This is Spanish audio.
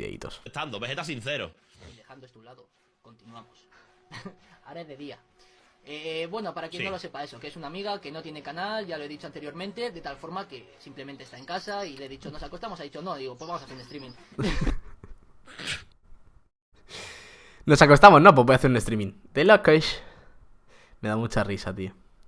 videitos. Estando, Vegeta sincero. Dejando esto a un lado, continuamos. Ahora es de día. Eh, bueno, para quien Sí. no lo sepa eso, que es una amiga que no tiene canal, ya lo he dicho anteriormente, de tal forma que simplemente está en casa y le he dicho, nos acostamos, ha dicho, no, digo, pues vamos a hacer un streaming. Nos acostamos, ¿no? Pues voy a hacer un streaming. De locos. Me da mucha risa, tío.